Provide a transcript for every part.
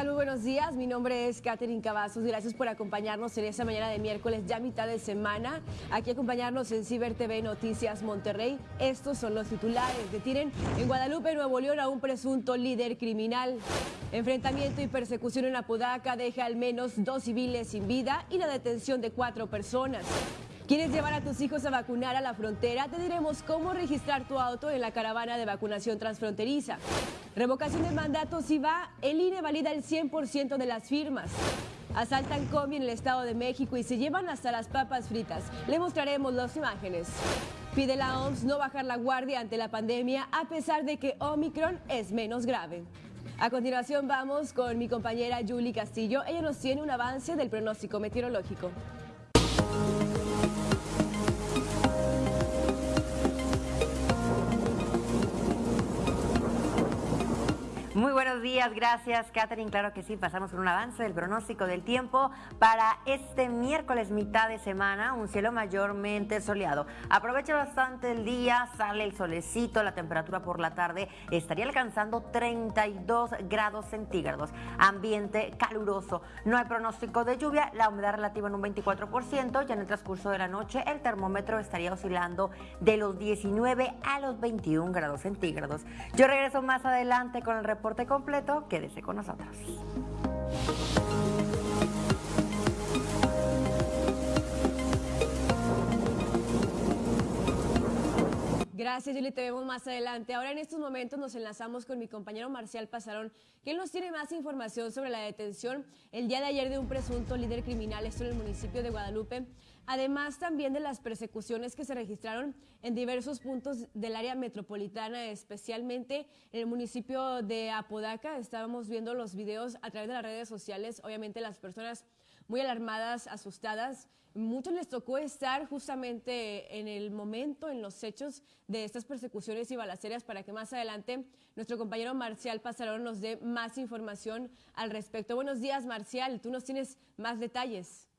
¿Qué tal? Muy buenos días. Mi nombre es Katherine Cavazos. Gracias por acompañarnos en esta mañana de miércoles, ya mitad de semana. Aquí acompañarnos en Ciber TV Noticias Monterrey. Estos son los titulares. Detienen en Guadalupe, Nuevo León, a un presunto líder criminal. Enfrentamiento y persecución en Apodaca deja al menos dos civiles sin vida y la detención de cuatro personas. ¿Quieres llevar a tus hijos a vacunar a la frontera? Te diremos cómo registrar tu auto en la caravana de vacunación transfronteriza. Revocación de mandato si va, el INE valida el 100% de las firmas. Asaltan combi en el Estado de México y se llevan hasta las papas fritas. Le mostraremos las imágenes. Pide la OMS no bajar la guardia ante la pandemia a pesar de que Omicron es menos grave. A continuación vamos con mi compañera Julie Castillo. Ella nos tiene un avance del pronóstico meteorológico. Muy buenos días, gracias Catherine. Claro que sí, pasamos con un avance del pronóstico del tiempo para este miércoles mitad de semana, un cielo mayormente soleado. Aprovecha bastante el día, sale el solecito, la temperatura por la tarde estaría alcanzando 32 grados centígrados. Ambiente caluroso, no hay pronóstico de lluvia, la humedad relativa en un 24%, ya en el transcurso de la noche el termómetro estaría oscilando de los 19 a los 21 grados centígrados. Yo regreso más adelante con el reporte reporte completo, quédese con nosotros. Gracias, Julie. Te vemos más adelante. Ahora, en estos momentos, nos enlazamos con mi compañero Marcial Pasarón, quien nos tiene más información sobre la detención el día de ayer de un presunto líder criminal, esto en el municipio de Guadalupe además también de las persecuciones que se registraron en diversos puntos del área metropolitana, especialmente en el municipio de Apodaca. Estábamos viendo los videos a través de las redes sociales, obviamente las personas muy alarmadas, asustadas. Muchos les tocó estar justamente en el momento, en los hechos de estas persecuciones y balaceras para que más adelante nuestro compañero Marcial Pasarón nos dé más información al respecto. Buenos días, Marcial. Tú nos tienes más detalles.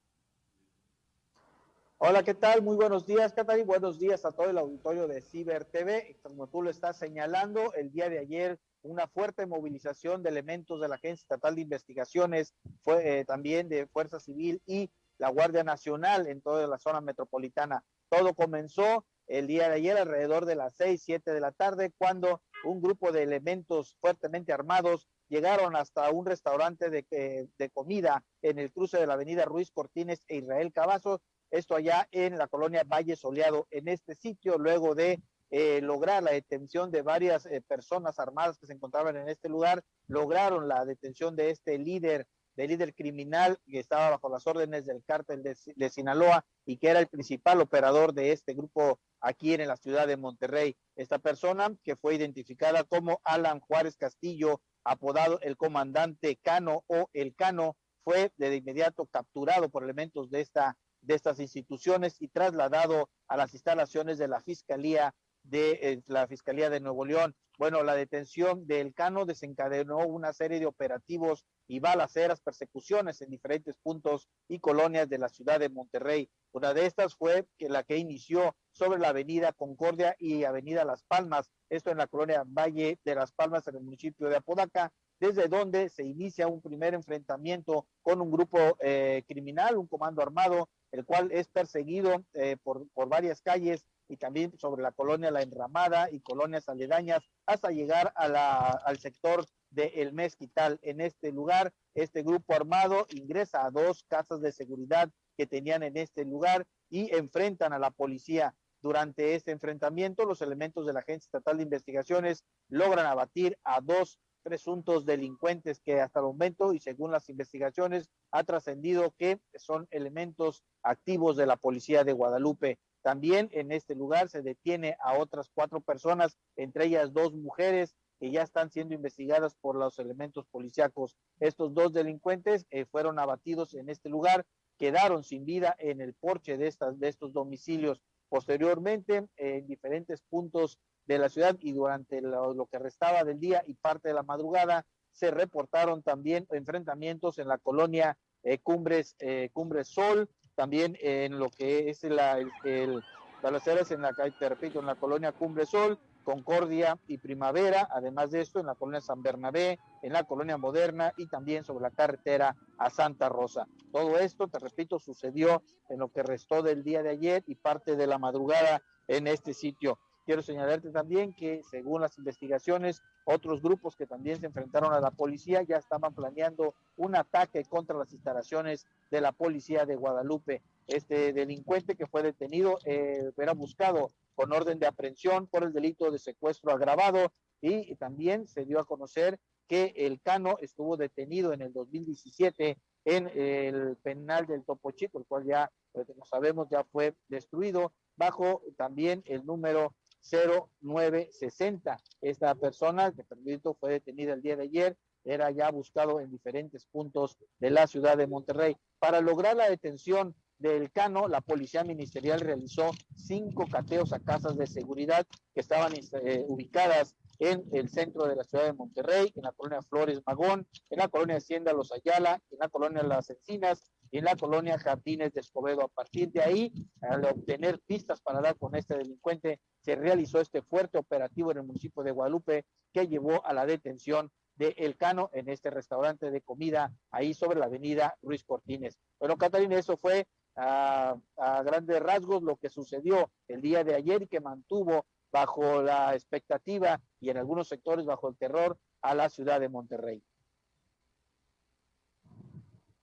Hola, ¿qué tal? Muy buenos días, Catari. Buenos días a todo el auditorio de Ciber TV. Como tú lo estás señalando, el día de ayer una fuerte movilización de elementos de la Agencia Estatal de Investigaciones, fue eh, también de Fuerza Civil y la Guardia Nacional en toda la zona metropolitana. Todo comenzó el día de ayer alrededor de las seis, siete de la tarde, cuando un grupo de elementos fuertemente armados llegaron hasta un restaurante de, eh, de comida en el cruce de la avenida Ruiz Cortines e Israel Cavazos, esto allá en la colonia Valle Soleado, en este sitio, luego de eh, lograr la detención de varias eh, personas armadas que se encontraban en este lugar, lograron la detención de este líder, de líder criminal que estaba bajo las órdenes del cártel de Sinaloa y que era el principal operador de este grupo aquí en la ciudad de Monterrey. Esta persona que fue identificada como Alan Juárez Castillo, apodado el comandante Cano o el Cano, fue de inmediato capturado por elementos de esta de estas instituciones y trasladado a las instalaciones de la Fiscalía de eh, la Fiscalía de Nuevo León. Bueno, la detención del Cano desencadenó una serie de operativos y balaceras, persecuciones en diferentes puntos y colonias de la ciudad de Monterrey. Una de estas fue que la que inició sobre la avenida Concordia y avenida Las Palmas, esto en la colonia Valle de Las Palmas en el municipio de Apodaca, desde donde se inicia un primer enfrentamiento con un grupo eh, criminal, un comando armado el cual es perseguido eh, por, por varias calles y también sobre la colonia La Enramada y colonias aledañas hasta llegar a la, al sector de El Mezquital. En este lugar, este grupo armado ingresa a dos casas de seguridad que tenían en este lugar y enfrentan a la policía. Durante este enfrentamiento, los elementos de la Agencia Estatal de Investigaciones logran abatir a dos presuntos delincuentes que hasta el momento y según las investigaciones ha trascendido que son elementos activos de la policía de Guadalupe. También en este lugar se detiene a otras cuatro personas, entre ellas dos mujeres que ya están siendo investigadas por los elementos policíacos. Estos dos delincuentes eh, fueron abatidos en este lugar, quedaron sin vida en el porche de, estas, de estos domicilios. Posteriormente, en diferentes puntos de la ciudad y durante lo, que restaba del día y parte de la madrugada se reportaron también enfrentamientos en la colonia eh, Cumbres, eh, Cumbres Sol, también en lo que es la, el, balaceras en la calle, te repito, en la colonia Cumbre Sol, Concordia y Primavera, además de esto en la colonia San Bernabé, en la colonia Moderna y también sobre la carretera a Santa Rosa. Todo esto, te repito, sucedió en lo que restó del día de ayer y parte de la madrugada en este sitio. Quiero señalarte también que según las investigaciones, otros grupos que también se enfrentaron a la policía ya estaban planeando un ataque contra las instalaciones de la policía de Guadalupe. Este delincuente que fue detenido eh, era buscado con orden de aprehensión por el delito de secuestro agravado y también se dio a conocer que el Cano estuvo detenido en el 2017 en el penal del Topo Chico, el cual ya, como sabemos, ya fue destruido bajo también el número 0960. Esta persona, que permito, fue detenida el día de ayer, era ya buscado en diferentes puntos de la ciudad de Monterrey. Para lograr la detención del Cano, la Policía Ministerial realizó cinco cateos a casas de seguridad que estaban eh, ubicadas en el centro de la ciudad de Monterrey, en la colonia Flores Magón, en la colonia Hacienda Los Ayala, en la colonia Las Encinas en la colonia Jardines de Escobedo. A partir de ahí, al obtener pistas para dar con este delincuente, se realizó este fuerte operativo en el municipio de Guadalupe que llevó a la detención de El Cano en este restaurante de comida ahí sobre la avenida Ruiz Cortines. Bueno, Catalina, eso fue a, grandes rasgos lo que sucedió el día de ayer y que mantuvo bajo la expectativa y en algunos sectores bajo el terror a la ciudad de Monterrey.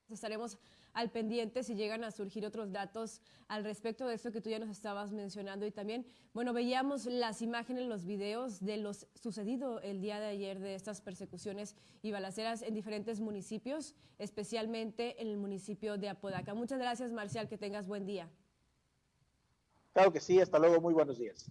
Estaremos al pendiente si llegan a surgir otros datos al respecto de esto que tú ya nos estabas mencionando y también, bueno, veíamos las imágenes, los videos de lo sucedido el día de ayer de estas persecuciones y balaceras en diferentes municipios, especialmente en el municipio de Apodaca. Muchas gracias, Marcial, que tengas buen día. Claro que sí, hasta luego, muy buenos días.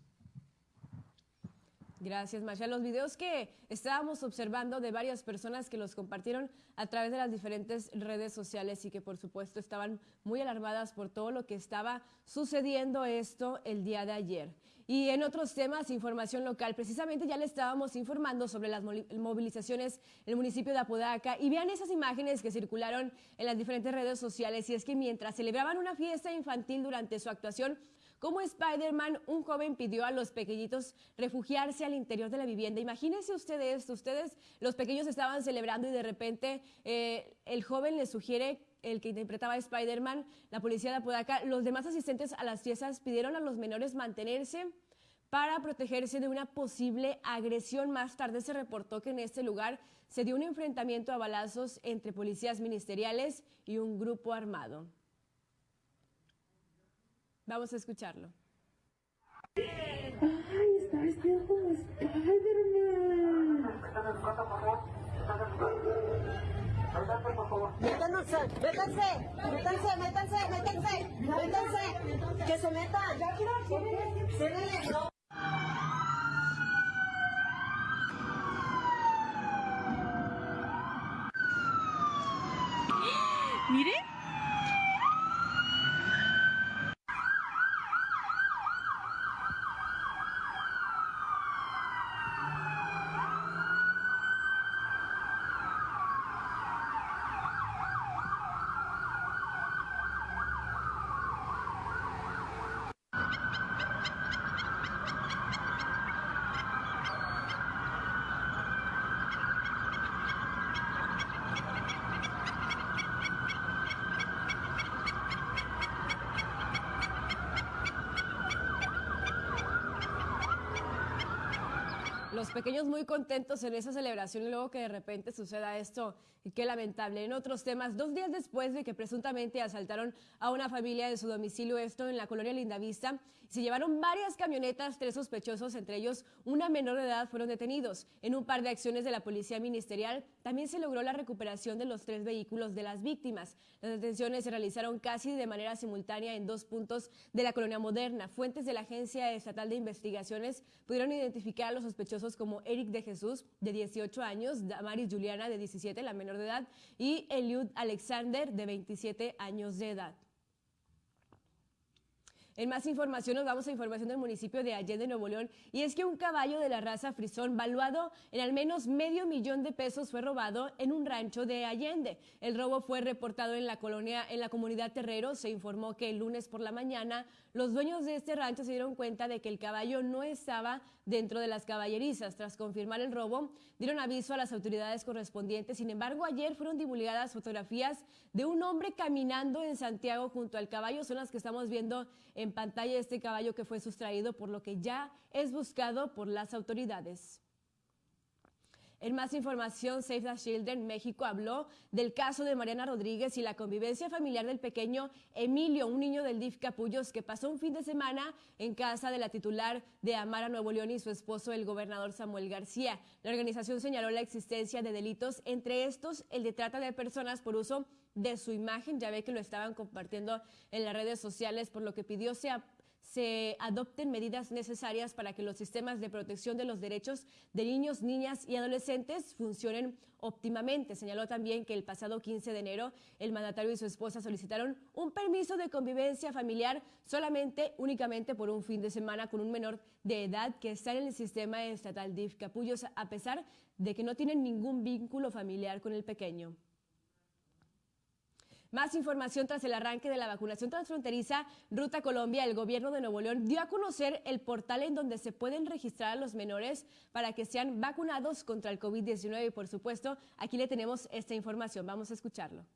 Gracias, Marcia. Los videos que estábamos observando de varias personas que los compartieron a través de las diferentes redes sociales y que por supuesto estaban muy alarmadas por todo lo que estaba sucediendo esto el día de ayer. Y en otros temas, información local, precisamente ya le estábamos informando sobre las movilizaciones en el municipio de Apodaca y vean esas imágenes que circularon en las diferentes redes sociales y es que mientras celebraban una fiesta infantil durante su actuación, como Spider-Man, un joven pidió a los pequeñitos refugiarse al interior de la vivienda. Imagínense ustedes esto, ustedes, los pequeños estaban celebrando y de repente eh, el joven les sugiere el que interpretaba a Spider-Man, la policía de Apodaca, los demás asistentes a las fiestas pidieron a los menores mantenerse para protegerse de una posible agresión. Más tarde se reportó que en este lugar se dio un enfrentamiento a balazos entre policías ministeriales y un grupo armado. Vamos a escucharlo. ¡Ay, está vestido como Spider-Man! Métanse, métanse, métanse, métanse, métanse, métanse, que se metan. Ya quiero, Mire. Los pequeños muy contentos en esa celebración y luego que de repente suceda esto y qué lamentable. En otros temas, dos días después de que presuntamente asaltaron a una familia de su domicilio, esto en la colonia Lindavista, se llevaron varias camionetas, tres sospechosos, entre ellos una menor de edad, fueron detenidos. En un par de acciones de la Policía Ministerial también se logró la recuperación de los tres vehículos de las víctimas. Las detenciones se realizaron casi de manera simultánea en dos puntos de la colonia moderna. Fuentes de la Agencia Estatal de Investigaciones pudieron identificar a los sospechosos como Eric de Jesús, de 18 años, Damaris Juliana, de 17, la menor de edad, y Eliud Alexander, de 27 años de edad. En más información nos vamos a información del municipio de Allende, Nuevo León, y es que un caballo de la raza frisón valuado en al menos medio millón de pesos fue robado en un rancho de Allende. El robo fue reportado en la colonia, en la comunidad Terrero. Se informó que el lunes por la mañana los dueños de este rancho se dieron cuenta de que el caballo no estaba dentro de las caballerizas. Tras confirmar el robo, dieron aviso a las autoridades correspondientes. Sin embargo, ayer fueron divulgadas fotografías de un hombre caminando en Santiago junto al caballo. Son las que estamos viendo en pantalla este caballo que fue sustraído, por lo que ya es buscado por las autoridades. En más información, Save the Children México habló del caso de Mariana Rodríguez y la convivencia familiar del pequeño Emilio, un niño del DIF Capullos que pasó un fin de semana en casa de la titular de Amara Nuevo León y su esposo, el gobernador Samuel García. La organización señaló la existencia de delitos, entre estos el de trata de personas por uso de su imagen. Ya ve que lo estaban compartiendo en las redes sociales, por lo que pidió sea se adopten medidas necesarias para que los sistemas de protección de los derechos de niños, niñas y adolescentes funcionen óptimamente. Señaló también que el pasado 15 de enero el mandatario y su esposa solicitaron un permiso de convivencia familiar solamente, únicamente por un fin de semana con un menor de edad que está en el sistema estatal DIF Capullos, a pesar de que no tienen ningún vínculo familiar con el pequeño. Más información tras el arranque de la vacunación transfronteriza Ruta Colombia, el gobierno de Nuevo León dio a conocer el portal en donde se pueden registrar a los menores para que sean vacunados contra el COVID-19 y por supuesto aquí le tenemos esta información. Vamos a escucharlo.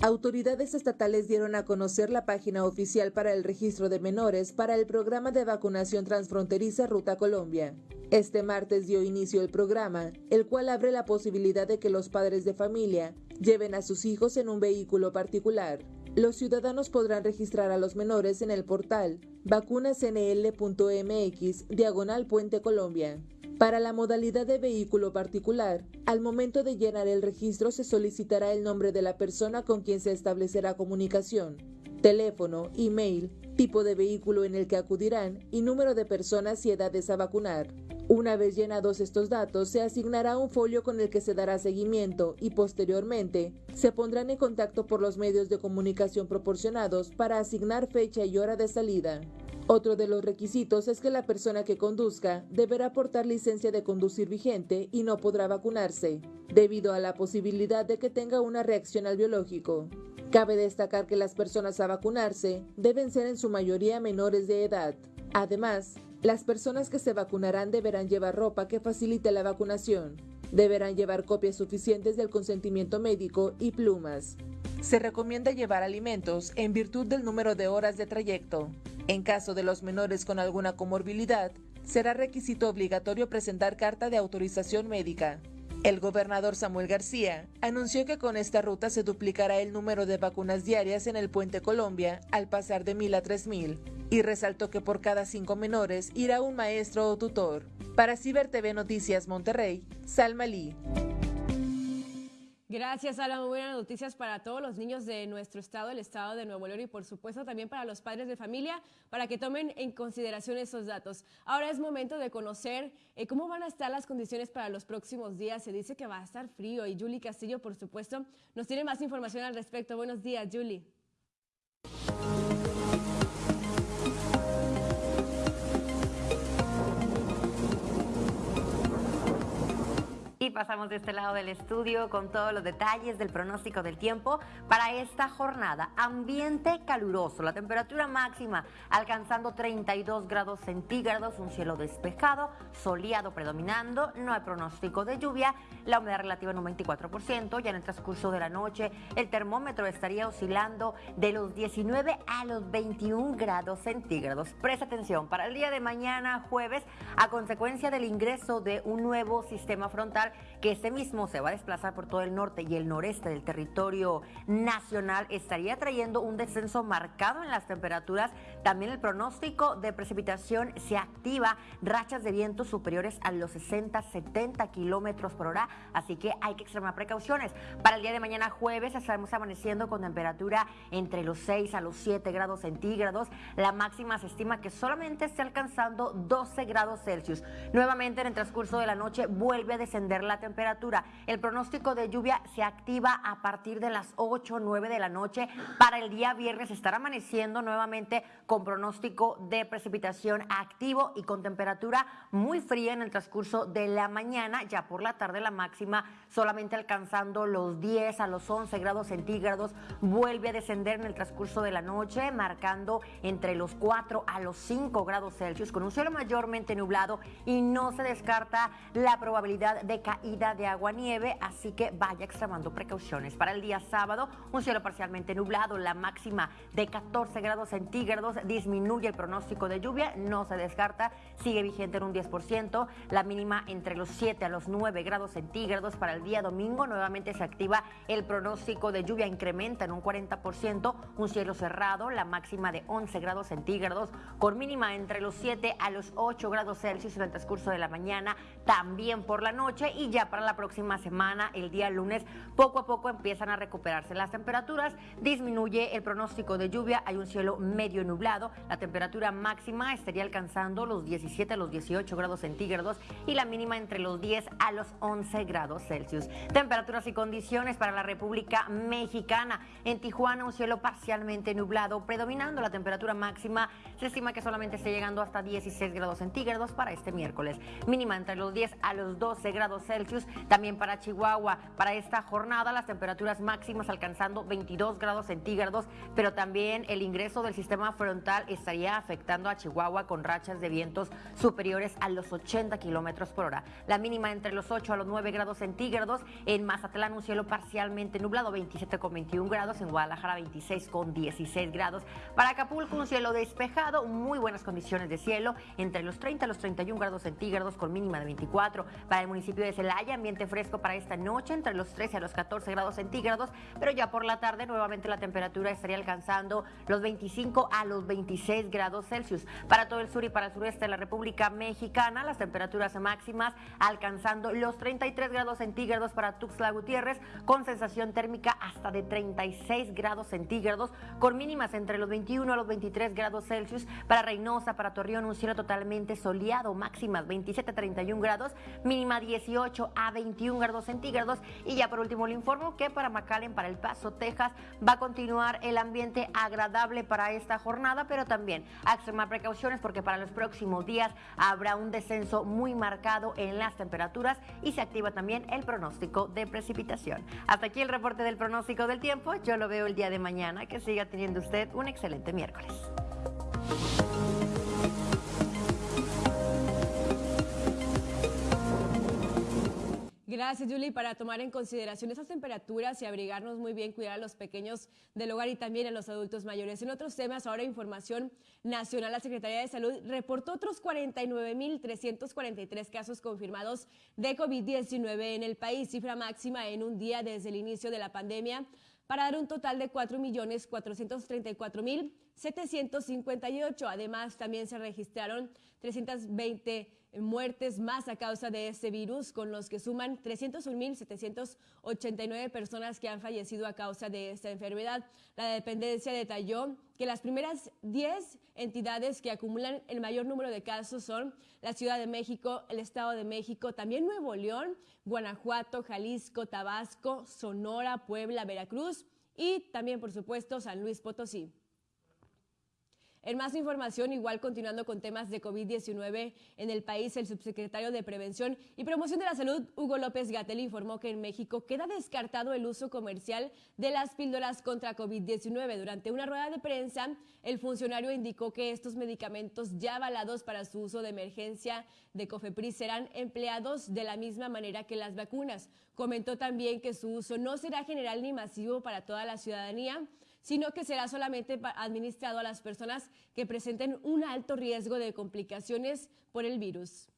Autoridades estatales dieron a conocer la página oficial para el registro de menores para el programa de vacunación transfronteriza Ruta Colombia. Este martes dio inicio el programa, el cual abre la posibilidad de que los padres de familia lleven a sus hijos en un vehículo particular. Los ciudadanos podrán registrar a los menores en el portal vacunasnl.mx diagonal Puente Colombia. Para la modalidad de vehículo particular, al momento de llenar el registro se solicitará el nombre de la persona con quien se establecerá comunicación, teléfono, email, tipo de vehículo en el que acudirán y número de personas y edades a vacunar. Una vez llenados estos datos, se asignará un folio con el que se dará seguimiento y posteriormente se pondrán en contacto por los medios de comunicación proporcionados para asignar fecha y hora de salida. Otro de los requisitos es que la persona que conduzca deberá portar licencia de conducir vigente y no podrá vacunarse, debido a la posibilidad de que tenga una reacción al biológico. Cabe destacar que las personas a vacunarse deben ser en su mayoría menores de edad. Además, las personas que se vacunarán deberán llevar ropa que facilite la vacunación. Deberán llevar copias suficientes del consentimiento médico y plumas. Se recomienda llevar alimentos en virtud del número de horas de trayecto. En caso de los menores con alguna comorbilidad, será requisito obligatorio presentar carta de autorización médica. El gobernador Samuel García anunció que con esta ruta se duplicará el número de vacunas diarias en el puente Colombia al pasar de mil a tres mil y resaltó que por cada cinco menores irá un maestro o tutor. Para Ciber TV Noticias Monterrey, Salma Lee. Gracias, Ala. Muy buenas noticias para todos los niños de nuestro estado, el estado de Nuevo León y por supuesto también para los padres de familia, para que tomen en consideración esos datos. Ahora es momento de conocer eh, cómo van a estar las condiciones para los próximos días. Se dice que va a estar frío y Julie Castillo, por supuesto, nos tiene más información al respecto. Buenos días, Julie. Y pasamos de este lado del estudio con todos los detalles del pronóstico del tiempo para esta jornada. Ambiente caluroso, la temperatura máxima alcanzando 32 grados centígrados, un cielo despejado, soleado predominando, no hay pronóstico de lluvia, la humedad relativa en un 24%, ya en el transcurso de la noche el termómetro estaría oscilando de los 19 a los 21 grados centígrados. Presta atención, para el día de mañana, jueves, a consecuencia del ingreso de un nuevo sistema frontal, que este mismo se va a desplazar por todo el norte y el noreste del territorio nacional, estaría trayendo un descenso marcado en las temperaturas. También el pronóstico de precipitación se activa, rachas de viento superiores a los 60-70 kilómetros por hora, así que hay que extremar precauciones. Para el día de mañana jueves estaremos amaneciendo con temperatura entre los 6 a los 7 grados centígrados. La máxima se estima que solamente esté alcanzando 12 grados Celsius. Nuevamente en el transcurso de la noche vuelve a descender la temperatura. El pronóstico de lluvia se activa a partir de las 8 o 9 de la noche. Para el día viernes estará amaneciendo nuevamente con pronóstico de precipitación activo y con temperatura muy fría en el transcurso de la mañana. Ya por la tarde la máxima solamente alcanzando los 10 a los 11 grados centígrados. Vuelve a descender en el transcurso de la noche, marcando entre los 4 a los 5 grados Celsius con un cielo mayormente nublado y no se descarta la probabilidad de caída de agua nieve, así que vaya extremando precauciones. Para el día sábado, un cielo parcialmente nublado, la máxima de 14 grados centígrados, disminuye el pronóstico de lluvia, no se descarta, sigue vigente en un 10%, la mínima entre los 7 a los 9 grados centígrados. Para el día domingo, nuevamente se activa el pronóstico de lluvia, incrementa en un 40%, un cielo cerrado, la máxima de 11 grados centígrados, con mínima entre los 7 a los 8 grados Celsius en el transcurso de la mañana, también por la noche y ya para la próxima semana, el día lunes, poco a poco empiezan a recuperarse las temperaturas, disminuye el pronóstico de lluvia, hay un cielo medio nublado, la temperatura máxima estaría alcanzando los 17 a los 18 grados centígrados y la mínima entre los 10 a los 11 grados Celsius. Temperaturas y condiciones para la República Mexicana. En Tijuana un cielo parcialmente nublado, predominando la temperatura máxima, se estima que solamente esté llegando hasta 16 grados centígrados para este miércoles. Mínima entre los 10 a los 12 grados Celsius. También para Chihuahua, para esta jornada las temperaturas máximas alcanzando 22 grados centígrados, pero también el ingreso del sistema frontal estaría afectando a Chihuahua con rachas de vientos superiores a los 80 kilómetros por hora. La mínima entre los 8 a los 9 grados centígrados. En Mazatlán un cielo parcialmente nublado, 27 con 21 grados. En Guadalajara 26 con 16 grados. Para Acapulco un cielo despejado, muy buenas condiciones de cielo, entre los 30 a los 31 grados centígrados con mínima de 24. Para el municipio de Celaya, ambiente fresco para esta noche, entre los 13 a los 14 grados centígrados, pero ya por la tarde nuevamente la temperatura estaría alcanzando los 25 a los 26 grados Celsius. Para todo el sur y para el sureste de la República Mexicana, las temperaturas máximas alcanzando los 33 grados centígrados para Tuxtla Gutiérrez, con sensación térmica hasta de 36 grados centígrados, con mínimas entre los 21 a los 23 grados Celsius. Para Reynosa, para Torreón, un cielo totalmente soleado, máximas 27 a 31 grados, mínima 18 a 21 grados centígrados. Y ya por último le informo que para McAllen, para El Paso, Texas, va a continuar el ambiente agradable para esta jornada, pero también a extremar precauciones porque para los próximos días habrá un descenso muy marcado en las temperaturas y se activa también el pronóstico de precipitación. Hasta aquí el reporte del pronóstico del tiempo. Yo lo veo el día de mañana. Que siga teniendo usted un excelente miércoles. Gracias, Julie. Para tomar en consideración esas temperaturas y abrigarnos muy bien, cuidar a los pequeños del hogar y también a los adultos mayores. En otros temas, ahora información nacional, la Secretaría de Salud reportó otros 49.343 casos confirmados de COVID-19 en el país, cifra máxima en un día desde el inicio de la pandemia, para dar un total de 4.434.758. Además, también se registraron 320 muertes más a causa de este virus, con los que suman 301.789 personas que han fallecido a causa de esta enfermedad. La dependencia detalló que las primeras 10 entidades que acumulan el mayor número de casos son la Ciudad de México, el Estado de México, también Nuevo León, Guanajuato, Jalisco, Tabasco, Sonora, Puebla, Veracruz y también, por supuesto, San Luis Potosí. En más información, igual continuando con temas de COVID-19 en el país, el subsecretario de Prevención y Promoción de la Salud, Hugo López Gatel, informó que en México queda descartado el uso comercial de las píldoras contra COVID-19. Durante una rueda de prensa, el funcionario indicó que estos medicamentos ya avalados para su uso de emergencia de COFEPRIS serán empleados de la misma manera que las vacunas. Comentó también que su uso no será general ni masivo para toda la ciudadanía, sino que será solamente administrado a las personas que presenten un alto riesgo de complicaciones por el virus.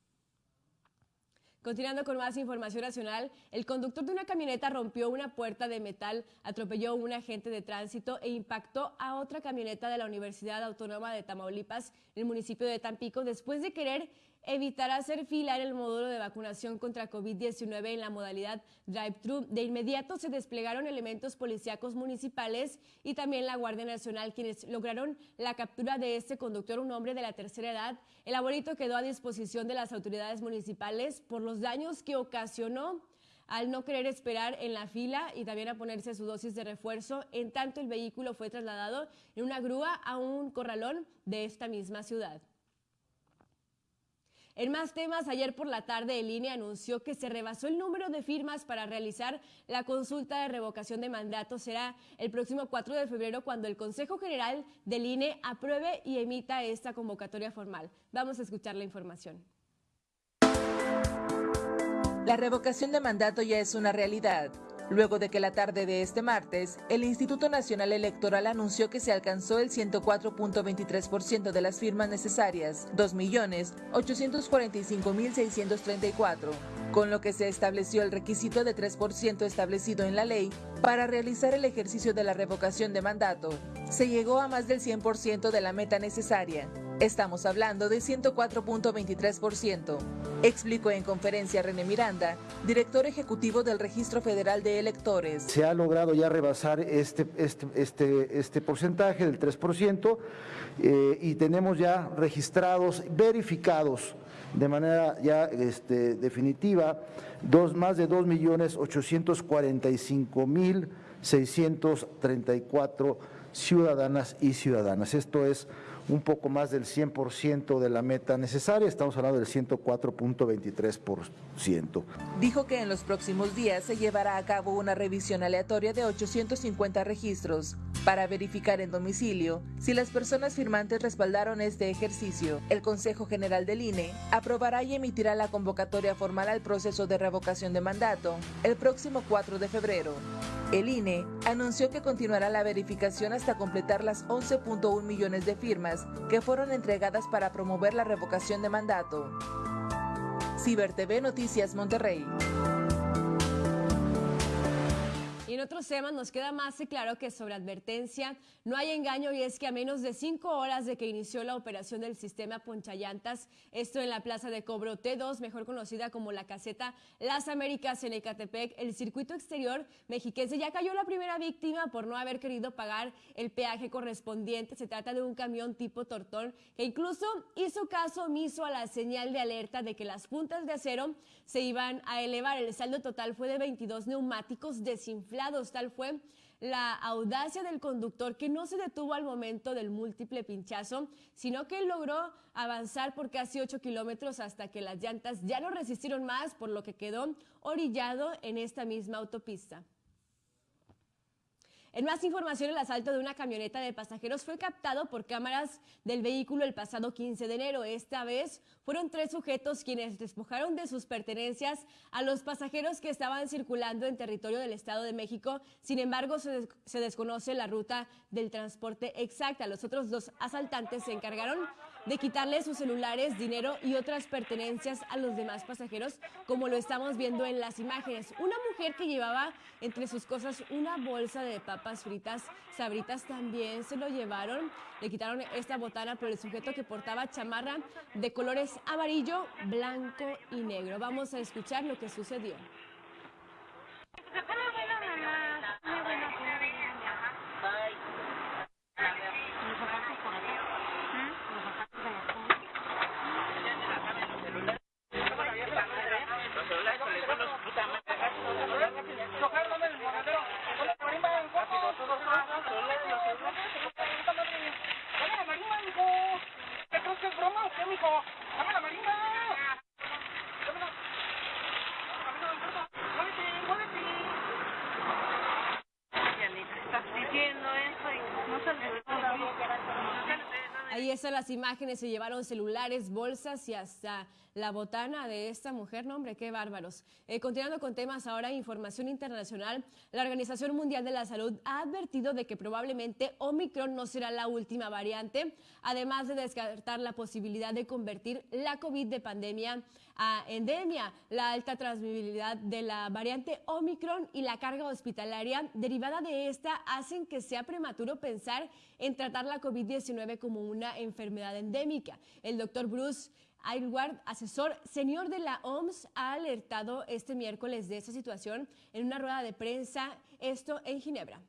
Continuando con más información nacional, el conductor de una camioneta rompió una puerta de metal, atropelló a un agente de tránsito e impactó a otra camioneta de la Universidad Autónoma de Tamaulipas, en el municipio de Tampico, después de querer evitar hacer fila en el módulo de vacunación contra COVID-19 en la modalidad drive-thru. De inmediato se desplegaron elementos policíacos municipales y también la Guardia Nacional, quienes lograron la captura de este conductor, un hombre de la tercera edad. El abuelito quedó a disposición de las autoridades municipales por los daños que ocasionó al no querer esperar en la fila y también a ponerse su dosis de refuerzo, en tanto el vehículo fue trasladado en una grúa a un corralón de esta misma ciudad. En más temas, ayer por la tarde el INE anunció que se rebasó el número de firmas para realizar la consulta de revocación de mandato. Será el próximo 4 de febrero cuando el Consejo General del INE apruebe y emita esta convocatoria formal. Vamos a escuchar la información. La revocación de mandato ya es una realidad. Luego de que la tarde de este martes, el Instituto Nacional Electoral anunció que se alcanzó el 104.23% de las firmas necesarias, 2.845.634, con lo que se estableció el requisito de 3% establecido en la ley para realizar el ejercicio de la revocación de mandato. Se llegó a más del 100% de la meta necesaria. Estamos hablando de 104.23%, explicó en conferencia René Miranda, director ejecutivo del Registro Federal de Electores. Se ha logrado ya rebasar este, este, este, este porcentaje del 3% eh, y tenemos ya registrados, verificados de manera ya este, definitiva, dos, más de 2.845.634 ciudadanas y ciudadanas. Esto es un poco más del 100% de la meta necesaria, estamos hablando del 104.23%. Dijo que en los próximos días se llevará a cabo una revisión aleatoria de 850 registros para verificar en domicilio si las personas firmantes respaldaron este ejercicio. El Consejo General del INE aprobará y emitirá la convocatoria formal al proceso de revocación de mandato el próximo 4 de febrero. El INE anunció que continuará la verificación hasta completar las 11.1 millones de firmas que fueron entregadas para promover la revocación de mandato. Ciber TV Noticias Monterrey. En otros temas nos queda más claro que sobre advertencia no hay engaño y es que a menos de cinco horas de que inició la operación del sistema Ponchallantas, esto en la plaza de cobro T2, mejor conocida como la caseta Las Américas en Ecatepec, el circuito exterior mexiquense ya cayó la primera víctima por no haber querido pagar el peaje correspondiente. Se trata de un camión tipo tortón que incluso hizo caso omiso a la señal de alerta de que las puntas de acero se iban a elevar. El saldo total fue de 22 neumáticos desinflados Tal fue la audacia del conductor que no se detuvo al momento del múltiple pinchazo, sino que logró avanzar por casi 8 kilómetros hasta que las llantas ya no resistieron más, por lo que quedó orillado en esta misma autopista. En más información, el asalto de una camioneta de pasajeros fue captado por cámaras del vehículo el pasado 15 de enero. Esta vez fueron tres sujetos quienes despojaron de sus pertenencias a los pasajeros que estaban circulando en territorio del Estado de México. Sin embargo, se, se desconoce la ruta del transporte exacta. Los otros dos asaltantes se encargaron de quitarle sus celulares, dinero y otras pertenencias a los demás pasajeros, como lo estamos viendo en las imágenes. Una mujer que llevaba entre sus cosas una bolsa de papas fritas, sabritas también se lo llevaron. Le quitaron esta botana, pero el sujeto que portaba chamarra de colores amarillo, blanco y negro. Vamos a escuchar lo que sucedió. Las imágenes, se llevaron celulares, bolsas y hasta la botana de esta mujer. No, hombre, qué bárbaros. Eh, continuando con temas ahora, información internacional. La Organización Mundial de la Salud ha advertido de que probablemente Omicron no será la última variante, además de descartar la posibilidad de convertir la COVID de pandemia a endemia. La alta transmisibilidad de la variante Omicron y la carga hospitalaria derivada de esta hacen que sea prematuro pensar en tratar la COVID-19 como una enfermedad endémica. El doctor Bruce Aylward, asesor senior de la OMS, ha alertado este miércoles de esta situación en una rueda de prensa, esto en Ginebra.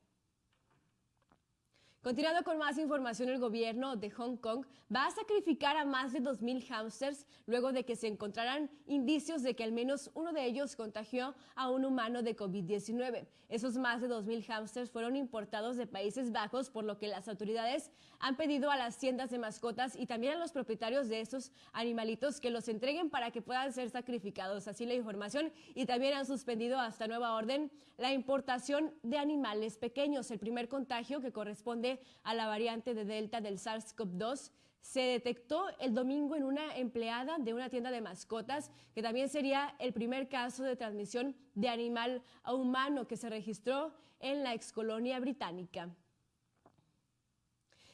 Continuando con más información, el gobierno de Hong Kong va a sacrificar a más de 2.000 hámsters luego de que se encontraran indicios de que al menos uno de ellos contagió a un humano de COVID-19. Esos más de 2.000 hámsters fueron importados de Países Bajos, por lo que las autoridades han pedido a las tiendas de mascotas y también a los propietarios de estos animalitos que los entreguen para que puedan ser sacrificados. Así la información y también han suspendido hasta nueva orden la importación de animales pequeños. El primer contagio que corresponde a la variante de Delta del SARS-CoV-2 se detectó el domingo en una empleada de una tienda de mascotas, que también sería el primer caso de transmisión de animal a humano que se registró en la excolonia británica.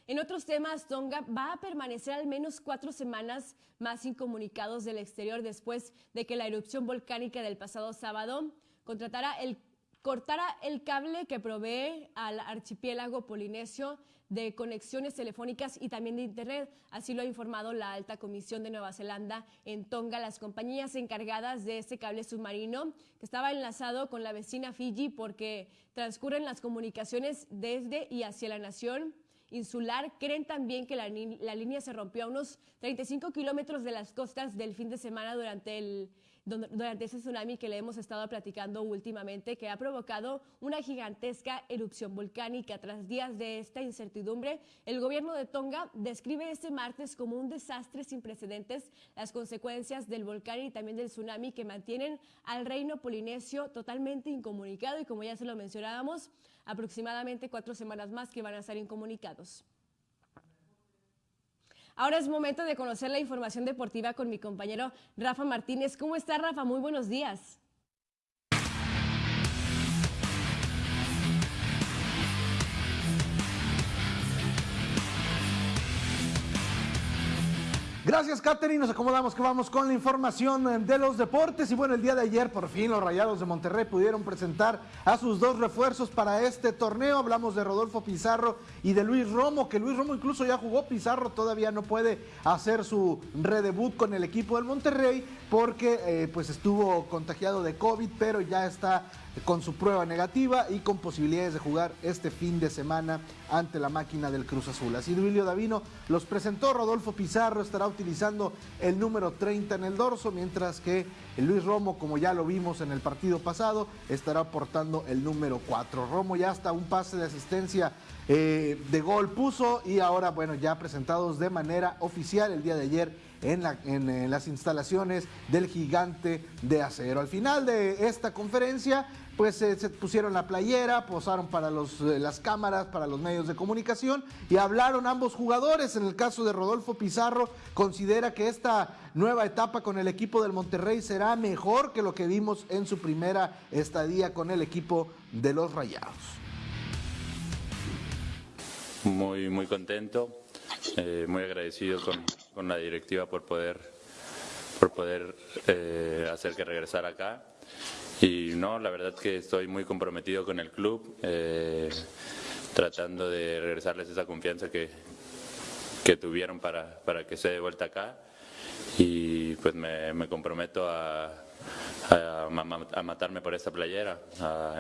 En otros temas, Tonga va a permanecer al menos cuatro semanas más incomunicados del exterior después de que la erupción volcánica del pasado sábado contratara el cortara el cable que provee al archipiélago polinesio de conexiones telefónicas y también de Internet. Así lo ha informado la Alta Comisión de Nueva Zelanda en Tonga. Las compañías encargadas de este cable submarino, que estaba enlazado con la vecina Fiji porque transcurren las comunicaciones desde y hacia la nación insular, creen también que la, la línea se rompió a unos 35 kilómetros de las costas del fin de semana durante el durante ese tsunami que le hemos estado platicando últimamente, que ha provocado una gigantesca erupción volcánica. Tras días de esta incertidumbre, el gobierno de Tonga describe este martes como un desastre sin precedentes las consecuencias del volcán y también del tsunami que mantienen al reino polinesio totalmente incomunicado y como ya se lo mencionábamos, aproximadamente cuatro semanas más que van a estar incomunicados. Ahora es momento de conocer la información deportiva con mi compañero Rafa Martínez. ¿Cómo está Rafa? Muy buenos días. Gracias, Katherine. Nos acomodamos que vamos con la información de los deportes. Y bueno, el día de ayer, por fin, los Rayados de Monterrey pudieron presentar a sus dos refuerzos para este torneo. Hablamos de Rodolfo Pizarro y de Luis Romo, que Luis Romo incluso ya jugó. Pizarro todavía no puede hacer su redebut con el equipo del Monterrey porque eh, pues estuvo contagiado de COVID, pero ya está con su prueba negativa y con posibilidades de jugar este fin de semana ante la máquina del Cruz Azul. Así Duilio Davino los presentó, Rodolfo Pizarro estará utilizando el número 30 en el dorso, mientras que Luis Romo, como ya lo vimos en el partido pasado, estará aportando el número 4. Romo ya hasta un pase de asistencia eh, de gol puso y ahora, bueno, ya presentados de manera oficial el día de ayer en, las instalaciones del gigante de acero. Al final de esta conferencia, pues se pusieron la playera, posaron para los, eh, las cámaras, para los medios de comunicación y hablaron ambos jugadores. En el caso de Rodolfo Pizarro, considera que esta nueva etapa con el equipo del Monterrey será mejor que lo que vimos en su primera estadía con el equipo de los Rayados. Muy, muy contento, eh, muy agradecido con, la directiva por poder, por poder eh, hacer que regresara acá y no, la verdad que estoy muy comprometido con el club, eh, tratando de regresarles esa confianza que, que tuvieron para, para que se de vuelta acá. Y pues me, me comprometo a, matarme por esta playera,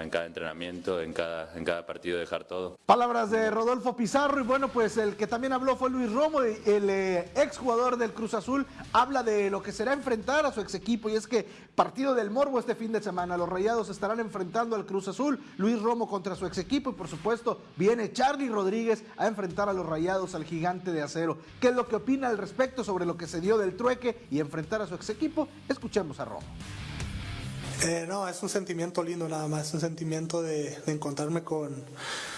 en cada entrenamiento, en cada, en cada partido dejar todo. Palabras de Rodolfo Pizarro y bueno, pues el que también habló fue Luis Romo, el eh, exjugador del Cruz Azul, habla de lo que será enfrentar a su ex equipo y es que partido del Morbo este fin de semana, los Rayados estarán enfrentando al Cruz Azul, Luis Romo contra su ex equipo y por supuesto viene Charlie Rodríguez a enfrentar a los Rayados al gigante de acero. ¿Qué es lo que opina al respecto sobre lo que se dio del trueque y enfrentar a su ex equipo? Escuchemos a Romo. Eh, no, es un sentimiento lindo nada más, un sentimiento de, encontrarme con,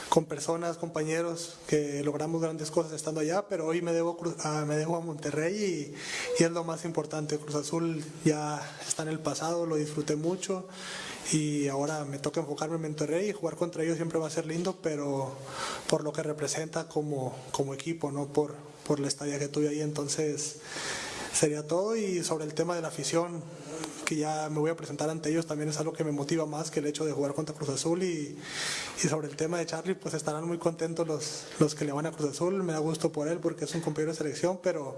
con, personas, compañeros que logramos grandes cosas estando allá, pero hoy me debo a, me debo a Monterrey y, es lo más importante. Cruz Azul ya está en el pasado, lo disfruté mucho y ahora me toca enfocarme en Monterrey y jugar contra ellos siempre va a ser lindo, pero por lo que representa como, como equipo, no por, por la estadía que tuve ahí. Entonces sería todo y sobre el tema de la afición que ya me voy a presentar ante ellos también es algo que me motiva más que el hecho de jugar contra Cruz Azul y, y sobre el tema de Charlie pues estarán muy contentos los, los que le van a Cruz Azul, me da gusto por él porque es un compañero de selección, pero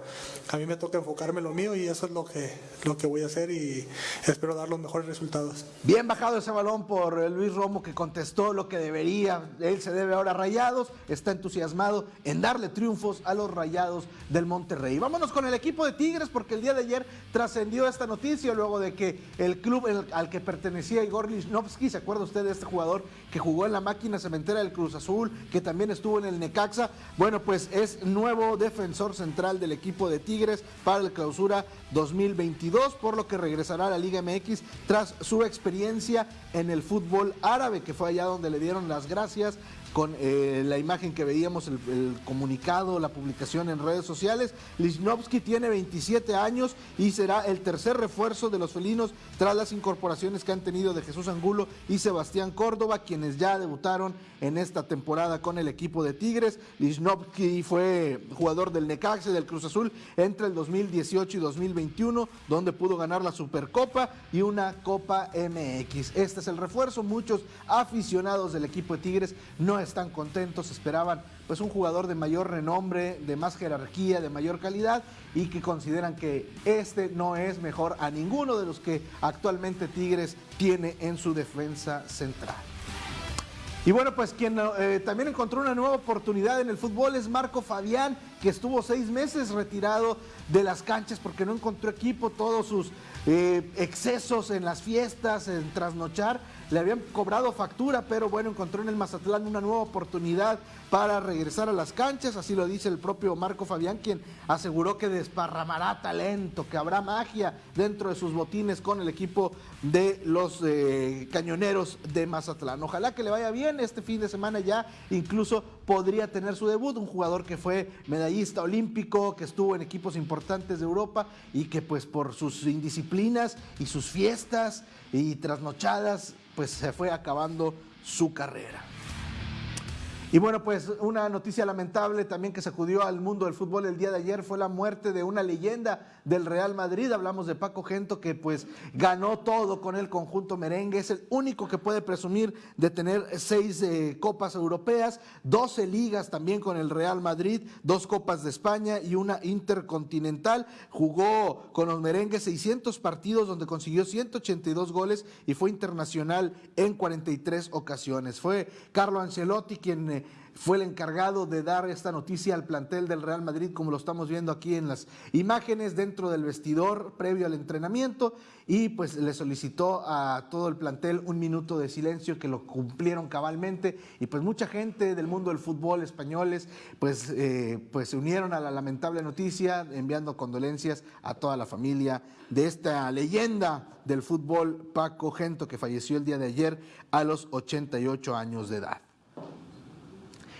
a mí me toca enfocarme en lo mío y eso es lo que, lo que voy a hacer y espero dar los mejores resultados. Bien bajado ese balón por eh, Luis Romo que contestó lo que debería. Él se debe ahora a Rayados, está entusiasmado en darle triunfos a los Rayados del Monterrey. Vámonos con el equipo de Tigres porque el día de ayer trascendió esta noticia luego de que el club al que pertenecía Igor Lichnowsky, ¿se acuerda usted de este jugador que jugó en la máquina cementera del Cruz Azul, que también estuvo en el Necaxa? Bueno, pues es nuevo defensor central del equipo de Tigres para el clausura 2022, por lo que regresará a la Liga MX tras su experiencia en el fútbol árabe, que fue allá donde le dieron las gracias con eh, la imagen que veíamos, el, comunicado, la publicación en redes sociales. Lichnowsky tiene 27 años y será el tercer refuerzo de los felinos tras las incorporaciones que han tenido de Jesús Angulo y Sebastián Córdoba, quienes ya debutaron en esta temporada con el equipo de Tigres. Lichnowsky fue jugador del Necaxa y del Cruz Azul entre el 2018 y 2021, donde pudo ganar la Supercopa y una Copa MX. Este es el refuerzo. Muchos aficionados del equipo de Tigres no están contentos, esperaban pues un jugador de mayor renombre, de más jerarquía, de mayor calidad y que consideran que este no es mejor a ninguno de los que actualmente Tigres tiene en su defensa central. Y bueno, pues quien eh, también encontró una nueva oportunidad en el fútbol es Marco Fabián, que estuvo seis meses retirado de las canchas porque no encontró equipo, todos sus eh, excesos en las fiestas, en trasnochar, le habían cobrado factura, pero bueno, encontró en el Mazatlán una nueva oportunidad para regresar a las canchas, así lo dice el propio Marco Fabián, quien aseguró que desparramará talento, que habrá magia dentro de sus botines con el equipo de los eh, cañoneros de Mazatlán. Ojalá que le vaya bien este fin de semana ya, incluso podría tener su debut, un jugador que fue medallista olímpico, que estuvo en equipos importantes de Europa y que pues por sus indisciplinas y sus fiestas y trasnochadas, pues se fue acabando su carrera. Y bueno, pues una noticia lamentable también que sacudió al mundo del fútbol el día de ayer fue la muerte de una leyenda del Real Madrid. Hablamos de Paco Gento que pues ganó todo con el conjunto merengue. Es el único que puede presumir de tener seis eh, copas europeas, 12 ligas también con el Real Madrid, dos copas de España y una intercontinental. Jugó con los merengues 600 partidos donde consiguió 182 goles y fue internacional en 43 ocasiones. Fue Carlo Ancelotti quien... eh, fue el encargado de dar esta noticia al plantel del Real Madrid, como lo estamos viendo aquí en las imágenes dentro del vestidor previo al entrenamiento, y pues le solicitó a todo el plantel un minuto de silencio que lo cumplieron cabalmente, y pues mucha gente del mundo del fútbol españoles pues, eh, pues se unieron a la lamentable noticia, enviando condolencias a toda la familia de esta leyenda del fútbol, Paco Gento, que falleció el día de ayer a los 88 años de edad.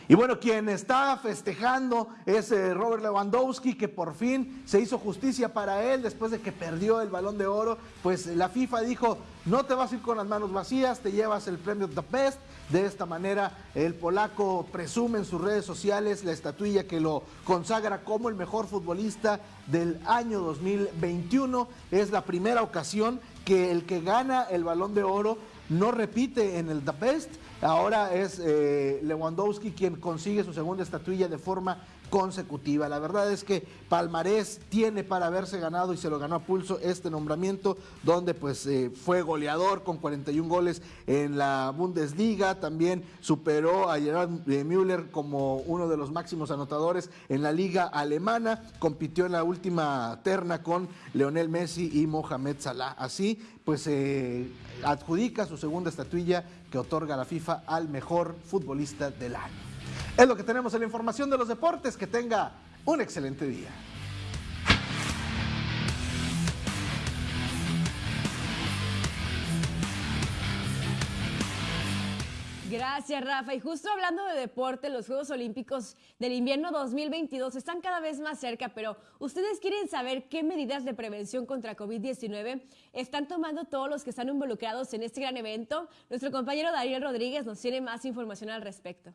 Y bueno, quien está festejando es eh, Robert Lewandowski, que por fin se hizo justicia para él después de que perdió el balón de oro. Pues la FIFA dijo, no te vas a ir con las manos vacías, te llevas el premio The Best. De esta manera, el polaco presume en sus redes sociales la estatuilla que lo consagra como el mejor futbolista del año 2021. Es la primera ocasión que el que gana el balón de oro no repite en el The. Ahora es eh, Lewandowski quien consigue su segunda estatuilla de forma consecutiva. La verdad es que Palmarés tiene para haberse ganado y se lo ganó a pulso este nombramiento, donde pues eh, fue goleador con 41 goles en la Bundesliga, también superó a Gerard eh, Müller como uno de los máximos anotadores en la liga alemana, compitió en la última terna con Leonel Messi y Mohamed Salah. Así pues eh, adjudica su segunda estatuilla que otorga la FIFA al mejor futbolista del año. Es lo que tenemos en la información de los deportes. Que tenga un excelente día. Gracias, Rafa. Y justo hablando de deporte, los Juegos Olímpicos del invierno 2022 están cada vez más cerca, pero ¿ustedes quieren saber qué medidas de prevención contra COVID-19 están tomando todos los que están involucrados en este gran evento? Nuestro compañero Daniel Rodríguez nos tiene más información al respecto.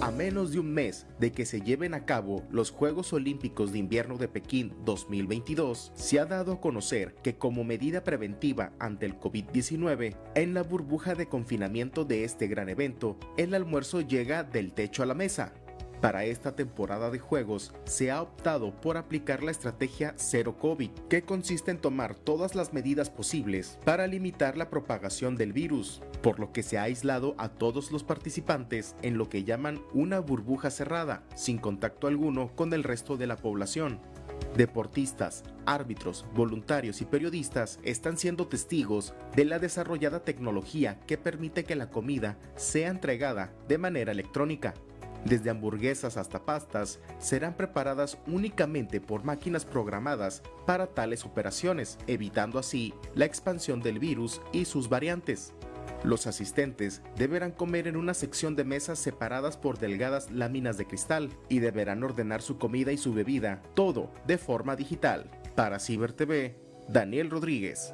A menos de un mes de que se lleven a cabo los Juegos Olímpicos de Invierno de Pekín 2022, se ha dado a conocer que como medida preventiva ante el COVID-19, en la burbuja de confinamiento de este gran evento, el almuerzo llega del techo a la mesa. Para esta temporada de juegos se ha optado por aplicar la estrategia Cero COVID, que consiste en tomar todas las medidas posibles para limitar la propagación del virus, por lo que se ha aislado a todos los participantes en lo que llaman una burbuja cerrada, sin contacto alguno con el resto de la población. Deportistas, árbitros, voluntarios y periodistas están siendo testigos de la desarrollada tecnología que permite que la comida sea entregada de manera electrónica. Desde hamburguesas hasta pastas serán preparadas únicamente por máquinas programadas para tales operaciones, evitando así la expansión del virus y sus variantes. Los asistentes deberán comer en una sección de mesas separadas por delgadas láminas de cristal y deberán ordenar su comida y su bebida, todo de forma digital. Para Ciber TV, Daniel Rodríguez.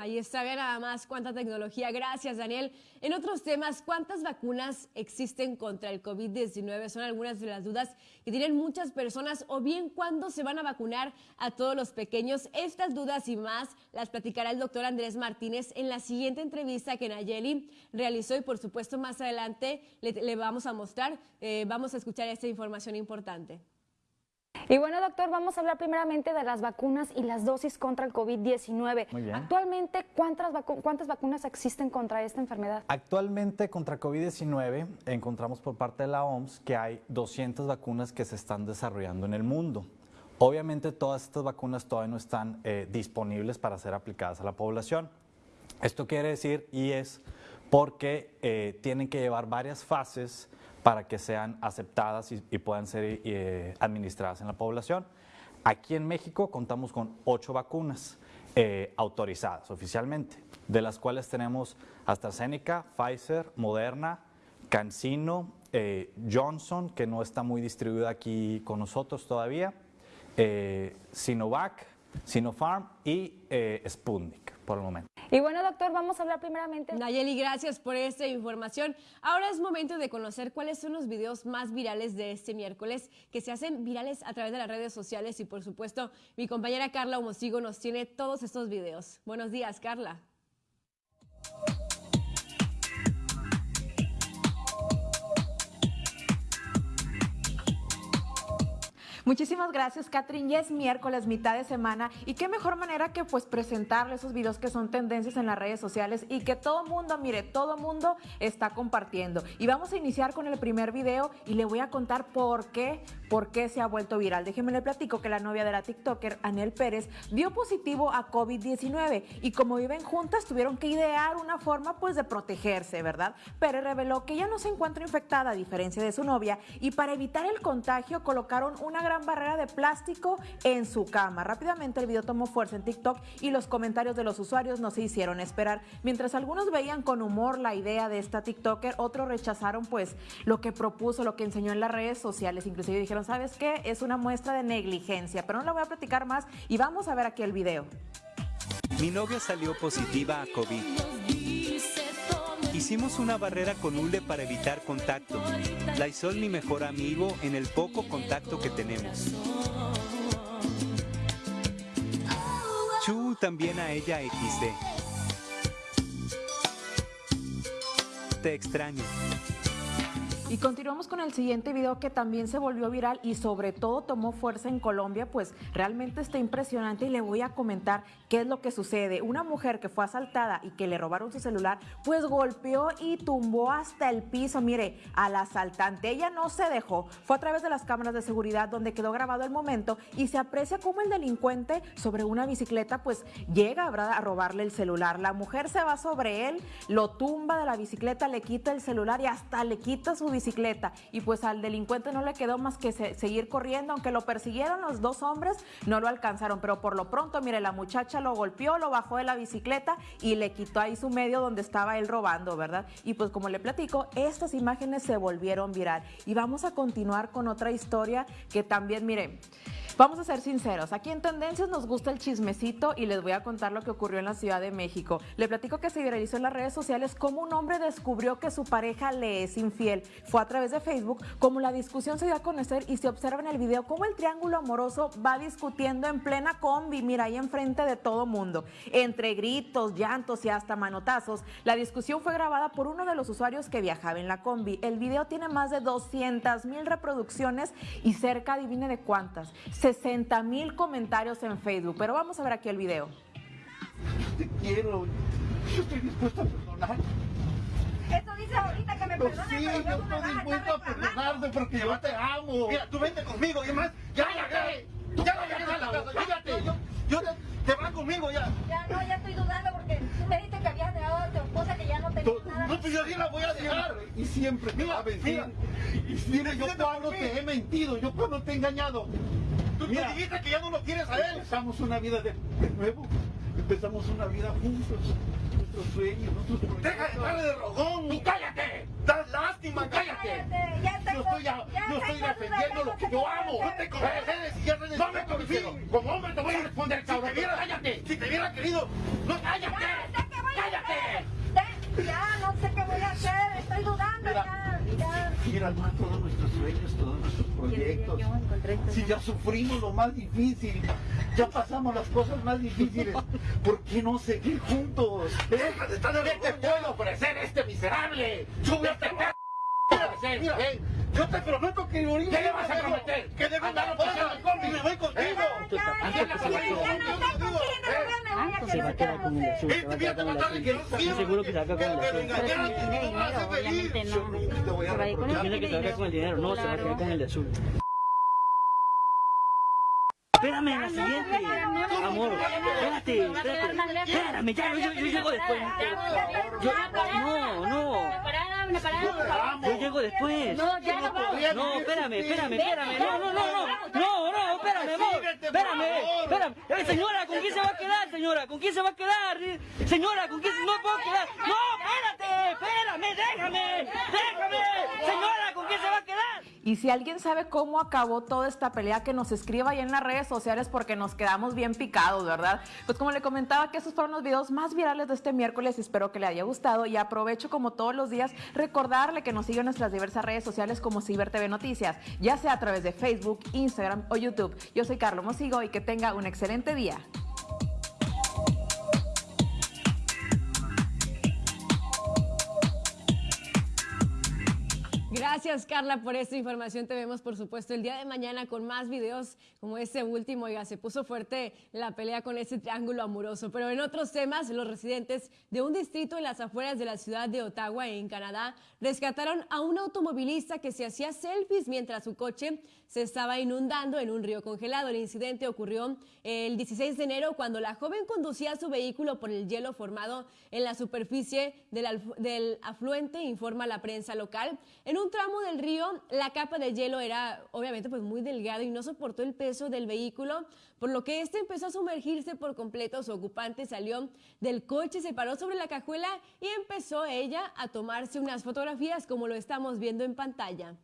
Ahí está, ve nada más cuánta tecnología. Gracias, Daniel. En otros temas, ¿cuántas vacunas existen contra el COVID-19? Son algunas de las dudas que tienen muchas personas. O bien, ¿cuándo se van a vacunar a todos los pequeños? Estas dudas y más las platicará el doctor Andrés Martínez en la siguiente entrevista que Nayeli realizó. Y por supuesto, más adelante le, vamos a mostrar, eh, vamos a escuchar esta información importante. Y bueno, doctor, vamos a hablar primeramente de las vacunas y las dosis contra el COVID-19. Actualmente, ¿cuántas, ¿cuántas vacunas existen contra esta enfermedad? Actualmente, contra COVID-19, encontramos por parte de la OMS que hay 200 vacunas que se están desarrollando en el mundo. Obviamente, todas estas vacunas todavía no están eh, disponibles para ser aplicadas a la población. Esto quiere decir, y es porque eh, tienen que llevar varias fases para que sean aceptadas y, puedan ser eh, administradas en la población. Aquí en México contamos con ocho vacunas eh, autorizadas oficialmente, de las cuales tenemos AstraZeneca, Pfizer, Moderna, CanSino, eh, Johnson, que no está muy distribuida aquí con nosotros todavía, Sinovac, Sinopharm y Sputnik por el momento. Y bueno, doctor, vamos a hablar primeramente. Nayeli, gracias por esta información. Ahora es momento de conocer cuáles son los videos más virales de este miércoles, que se hacen virales a través de las redes sociales y por supuesto mi compañera Carla Homosigo nos tiene todos estos videos. Buenos días, Carla. Muchísimas gracias, Catherine. Ya es miércoles, mitad de semana, y qué mejor manera que pues presentarle esos videos que son tendencias en las redes sociales y que todo mundo, mire, todo mundo está compartiendo. Y vamos a iniciar con el primer video y le voy a contar por qué, por qué se ha vuelto viral. Déjeme le platico que la novia de la TikToker, Anel Pérez, dio positivo a COVID-19 y como viven juntas tuvieron que idear una forma pues de protegerse, ¿verdad? Pérez reveló que ella no se encuentra infectada a diferencia de su novia y para evitar el contagio colocaron una gran barrera de plástico en su cama. Rápidamente el video tomó fuerza en TikTok y los comentarios de los usuarios no se hicieron esperar. Mientras algunos veían con humor la idea de esta TikToker, otros rechazaron pues lo que propuso, lo que enseñó en las redes sociales. Inclusive dijeron, ¿sabes qué? Es una muestra de negligencia, pero no la voy a platicar más y vamos a ver aquí el video. Mi novia salió positiva a COVID. Hicimos una barrera con hule para evitar contacto. Lysol mi mejor amigo en el poco contacto que tenemos. Chu también a ella XD. Te extraño. Y continuamos con el siguiente video que también se volvió viral y sobre todo tomó fuerza en Colombia, pues realmente está impresionante y le voy a comentar qué es lo que sucede. Una mujer que fue asaltada y que le robaron su celular, pues golpeó y tumbó hasta el piso, mire, al asaltante. Ella no se dejó, fue a través de las cámaras de seguridad donde quedó grabado el momento y se aprecia cómo el delincuente sobre una bicicleta pues llega a robarle el celular. La mujer se va sobre él, lo tumba de la bicicleta, le quita el celular y hasta le quita su bicicleta y pues al delincuente no le quedó más que seguir corriendo, aunque lo persiguieron los dos hombres, no lo alcanzaron, pero por lo pronto, mire, la muchacha lo golpeó, lo bajó de la bicicleta y le quitó ahí su medio donde estaba él robando, ¿verdad? Y pues como le platico, estas imágenes se volvieron viral. Y vamos a continuar con otra historia que también, mire, Vamos a ser sinceros, aquí en Tendencias nos gusta el chismecito y les voy a contar lo que ocurrió en la Ciudad de México. Le platico que se viralizó en las redes sociales cómo un hombre descubrió que su pareja le es infiel. Fue a través de Facebook, como la discusión se dio a conocer y se observa en el video cómo el triángulo amoroso va discutiendo en plena combi, mira ahí enfrente de todo mundo. Entre gritos, llantos y hasta manotazos, la discusión fue grabada por uno de los usuarios que viajaba en la combi. El video tiene más de 200 mil reproducciones y cerca, adivine de cuántas, 60 mil comentarios en Facebook. Pero vamos a ver aquí el video. Te quiero. Yo estoy dispuesto a perdonar. Eso dice ahorita que me Pues perdone, sí, pero yo vas estoy dispuesto a perdonarte porque yo te amo. Mira, tú vente conmigo y además, ya la agarré. Ya la agarré, la casa, fíjate. Yo, yo te, te vas conmigo ya. Ya no, ya estoy dudando porque tú me dijiste que ya no tenía nada. No, pues yo sí la voy a dejar. Y siempre te va a vencer. Mira, yo cuando te he mentido, yo cuando te he engañado. Tú me dijiste que ya no lo quieres a él. Empezamos una vida de, de nuevo. Empezamos una vida juntos. Nuestros sueños, nuestros proyectos. Deja de darle de rogón. ¡Tú cállate! ¡Das lástima! ¡Cállate! yo estoy, a- yo estoy defendiendo lo que yo amo. No te concedes y ya No me concedo. Como hombre te voy a responder, cabrón. Si te viera, cállate. Si te hubiera querido, no cállate. ¡Cállate! Ya, no sé qué voy a hacer, estoy dudando ya, ya. Mira, todos nuestros sueños, todos nuestros proyectos. Si ya sufrimos lo más difícil, ya pasamos las cosas más difíciles, ¿por qué no seguir juntos? Estar ¿Qué te puedo ofrecer este miserable? ¡Súbete, perro! Mira, yo te prometo que ahorita... ¿Qué le vas a prometer? Que a pasar el combi, me voy contigo. Se va a quedar con el azul, se va a quedar con el azul. Seguro que se va a quedar con el azul. Pero si tiene dinero, obviamente no. Por ahí con el que se va a quedar con el dinero, no, se va a quedar con el de azul. Espérame, la siguiente. Amor, espérate, espérate. Espérame, ya, yo, llego después. Yo, no, no. Yo llego después. No, ya no vamos. No, espérame, espérame, espérame. No, no, no, no. No, no, espérame, amor. Espérame, espérame. Eh, señora, ¿con quién se va a quedar, señora? ¿Con quién se va a quedar? Señora, ¿con quién no puedo quedar? No, espérate, espérame, déjame, déjame. Señora, ¿con quién se va a quedar? Y si alguien sabe cómo acabó toda esta pelea, que nos escriba ahí en las redes sociales porque nos quedamos bien picados, ¿verdad? Pues como le comentaba que esos fueron los videos más virales de este miércoles, espero que le haya gustado y aprovecho como todos los días recordarle que nos siga en nuestras diversas redes sociales como Ciber TV Noticias, ya sea a través de Facebook, Instagram o YouTube. Yo soy Carlos Mosigo y que tenga un excelente día. Gracias, Carla, por esta información. Te vemos, por supuesto, el día de mañana con más videos como este último. Oiga, se puso fuerte la pelea con ese triángulo amoroso. Pero en otros temas, los residentes de un distrito en las afueras de la ciudad de Ottawa, en Canadá, rescataron a un automovilista que se hacía selfies mientras su coche se estaba inundando en un río congelado. El incidente ocurrió el 16 de enero cuando la joven conducía su vehículo por el hielo formado en la superficie del afluente, informa la prensa local. En un tramo del río, la capa de hielo era obviamente pues muy delgada y no soportó el peso del vehículo, por lo que este empezó a sumergirse por completo. Su ocupante salió del coche, se paró sobre la cajuela y empezó ella a tomarse unas fotografías como lo estamos viendo en pantalla.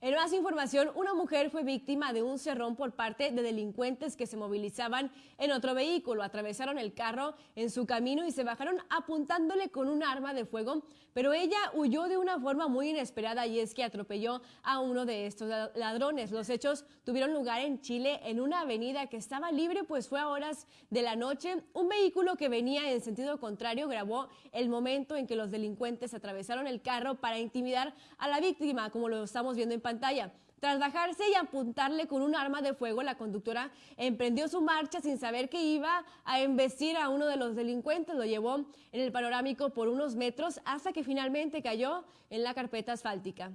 En más información, una mujer fue víctima de un cerrón por parte de delincuentes que se movilizaban en otro vehículo. Atravesaron el carro en su camino y se bajaron apuntándole con un arma de fuego, pero ella huyó de una forma muy inesperada y es que atropelló a uno de estos la- ladrones. Los hechos tuvieron lugar en Chile en una avenida que estaba libre, pues fue a horas de la noche. Un vehículo que venía en sentido contrario grabó el momento en que los delincuentes atravesaron el carro para intimidar a la víctima, como lo estamos viendo en pantalla. Tras bajarse y apuntarle con un arma de fuego, la conductora emprendió su marcha sin saber que iba a embestir a uno de los delincuentes. Lo llevó en el panorámico por unos metros hasta que finalmente cayó en la carpeta asfáltica.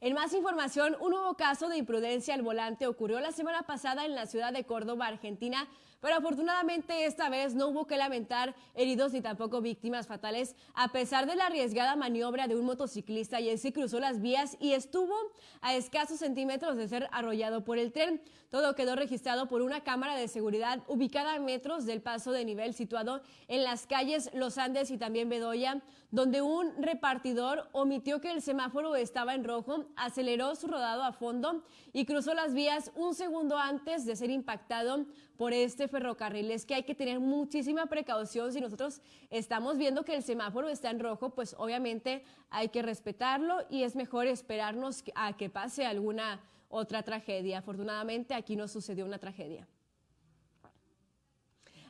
En más información, un nuevo caso de imprudencia al volante ocurrió la semana pasada en la ciudad de Córdoba, Argentina, pero afortunadamente esta vez no hubo que lamentar heridos ni tampoco víctimas fatales, a pesar de la arriesgada maniobra de un motociclista y ese cruzó las vías y estuvo a escasos centímetros de ser arrollado por el tren. Todo quedó registrado por una cámara de seguridad ubicada a metros del paso de nivel situado en las calles Los Andes y también Bedoya, donde un repartidor omitió que el semáforo estaba en rojo, aceleró su rodado a fondo y cruzó las vías un segundo antes de ser impactado por este ferrocarril. Es que hay que tener muchísima precaución si nosotros estamos viendo que el semáforo está en rojo, pues obviamente hay que respetarlo y es mejor esperarnos a que pase alguna otra tragedia. Afortunadamente aquí no sucedió una tragedia.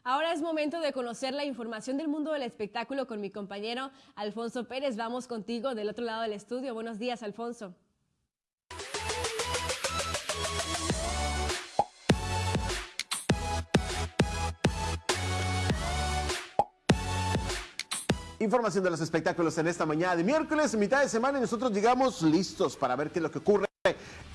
Ahora es momento de conocer la información del mundo del espectáculo con mi compañero Alfonso Pérez. Vamos contigo del otro lado del estudio. Buenos días, Alfonso. Información de los espectáculos en esta mañana de miércoles, mitad de semana, y nosotros llegamos listos para ver qué es lo que ocurre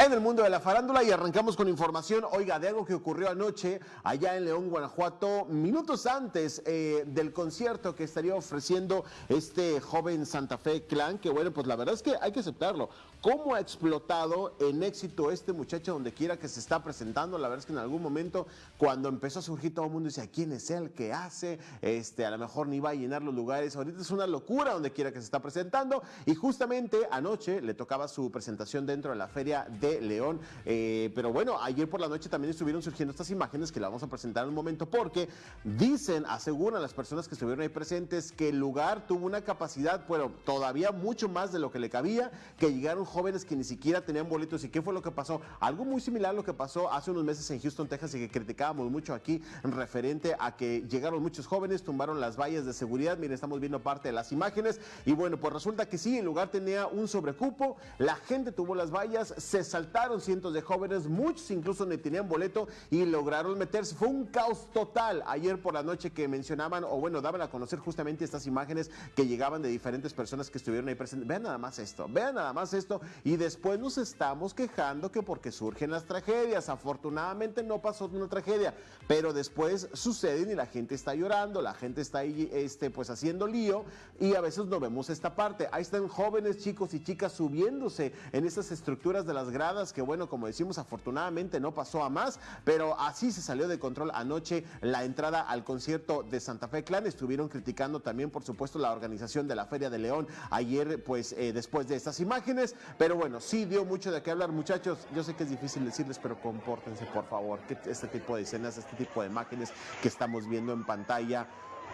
en el mundo de la farándula y arrancamos con información, oiga, de algo que ocurrió anoche allá en León, Guanajuato, minutos antes eh, del concierto que estaría ofreciendo este joven Santa Fe Clan, que bueno, pues la verdad es que hay que aceptarlo. ¿Cómo ha explotado en éxito este muchacho donde quiera que se está presentando? La verdad es que en algún momento, cuando empezó a surgir todo el mundo decía, ¿quién es él? ¿Qué hace? Este, a lo mejor ni va a llenar los lugares. Ahorita es una locura donde quiera que se está presentando. Y justamente anoche le tocaba su presentación dentro de la feria de León. Eh, pero bueno, ayer por la noche también estuvieron surgiendo estas imágenes que la vamos a presentar en un momento porque dicen, aseguran las personas que estuvieron ahí presentes que el lugar tuvo una capacidad, bueno, todavía mucho más de lo que le cabía, que llegaron jóvenes que ni siquiera tenían boletos. ¿Y qué fue lo que pasó? Algo muy similar a lo que pasó hace unos meses en Houston, Texas y que criticábamos mucho aquí referente a que llegaron muchos jóvenes, tumbaron las vallas de seguridad. Miren, estamos viendo parte de las imágenes y bueno, pues resulta que sí, el lugar tenía un sobrecupo, la gente tuvo las vallas, se saltaron cientos de jóvenes, muchos incluso ni tenían boleto y lograron meterse. Fue un caos total ayer por la noche que mencionaban o bueno, daban a conocer justamente estas imágenes que llegaban de diferentes personas que estuvieron ahí presentes. Vean nada más esto, vean nada más esto y después nos estamos quejando que porque surgen las tragedias. Afortunadamente no pasó una tragedia, pero después suceden y la gente está llorando, la gente está ahí este, pues haciendo lío y a veces no vemos esta parte. Ahí están jóvenes chicos y chicas subiéndose en esas estructuras de las gradas que bueno, como decimos, afortunadamente no pasó a más, pero así se salió de control anoche la entrada al concierto de Santa Fe Clan. Estuvieron criticando también, por supuesto, la organización de la Feria de León ayer, pues eh, después de estas imágenes. Pero bueno, sí dio mucho de qué hablar, muchachos. Yo sé que es difícil decirles, pero compórtense, por favor. Este tipo de escenas, este tipo de imágenes que estamos viendo en pantalla.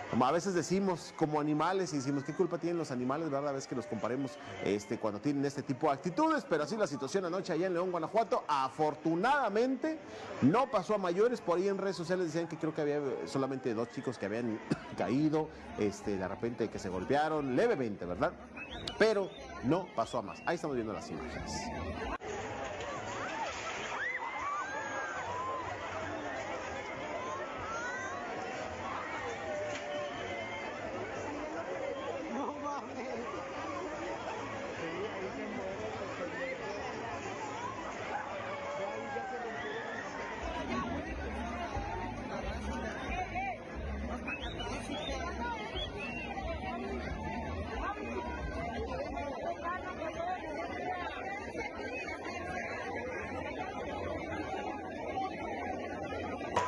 Como a veces decimos como animales y decimos qué culpa tienen los animales, ¿verdad? A veces que los comparemos este, cuando tienen este tipo de actitudes, pero así la situación anoche allá en León, Guanajuato, afortunadamente no pasó a mayores, por ahí en redes sociales decían que creo que había solamente dos chicos que habían caído, este, de repente que se golpearon levemente, ¿verdad? Pero no pasó a más. Ahí estamos viendo las imágenes.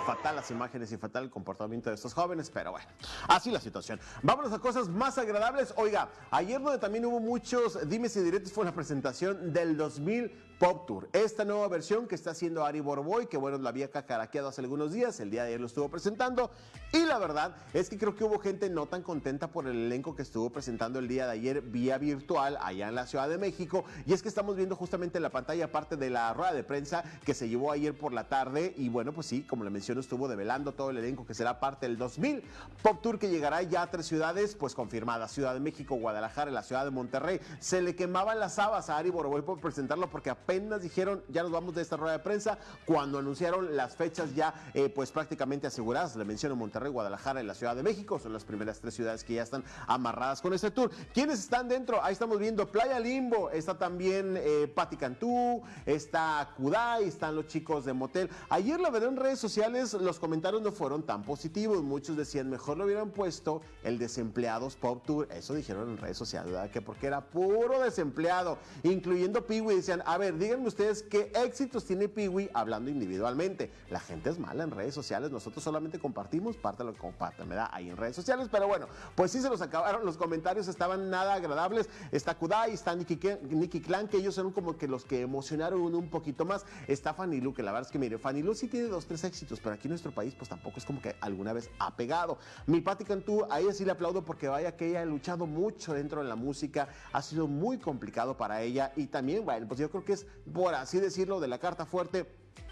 Fatal las imágenes y fatal el comportamiento de estos jóvenes, pero bueno, así la situación. Vámonos a cosas más agradables. Oiga, ayer donde también hubo muchos dimes y directos fue la presentación del 2000 Pop Tour. Esta nueva versión que está haciendo Ari Boroboy, que bueno, la había cacaraqueado hace algunos días, el día de ayer lo estuvo presentando. Y la verdad es que creo que hubo gente no tan contenta por el elenco que estuvo presentando el día de ayer vía virtual allá en la Ciudad de México. Y es que estamos viendo justamente en la pantalla parte de la rueda de prensa que se llevó ayer por la tarde. Y bueno, pues sí, como le menciono, estuvo develando todo el elenco que será parte del 2000 Pop Tour que llegará ya a tres ciudades, pues confirmadas: Ciudad de México, Guadalajara la Ciudad de Monterrey. Se le quemaban las habas a Ari Boroboy por presentarlo porque apenas dijeron ya nos vamos de esta rueda de prensa cuando anunciaron las fechas ya eh, pues prácticamente aseguradas. Le menciono Monterrey, Guadalajara y la Ciudad de México. Son las primeras tres ciudades que ya están amarradas con este tour. ¿Quiénes están dentro? Ahí estamos viendo Playa Limbo, está también eh, Patti Cantú, está Kudai, están los chicos de Motel. Ayer la verdad en redes sociales los comentarios no fueron tan positivos. Muchos decían, mejor lo hubieran puesto el Desempleados Pop Tour. Eso dijeron en redes sociales, ¿verdad? Que porque era puro desempleado, incluyendo Piwi. Decían, a ver, díganme ustedes qué éxitos tiene Piwi hablando individualmente. La gente es mala en redes sociales. Nosotros solamente compartimos parte de lo que comparten, ¿verdad? Ahí en redes sociales. Pero bueno, pues sí se los acabaron. Los comentarios estaban nada agradables. Está Kudai, está Nicky, Clan, que ellos son como que los que emocionaron un poquito más. Está Fanny Lu, que la verdad es que mire, Fanny Lu sí tiene dos, tres éxitos, pero aquí en nuestro país pues tampoco es como que alguna vez ha pegado. Mi Patti Cantú, a ella sí le aplaudo porque vaya que ella ha luchado mucho dentro de la música, ha sido muy complicado para ella y también, bueno, pues yo creo que es, por así decirlo, de la carta fuerte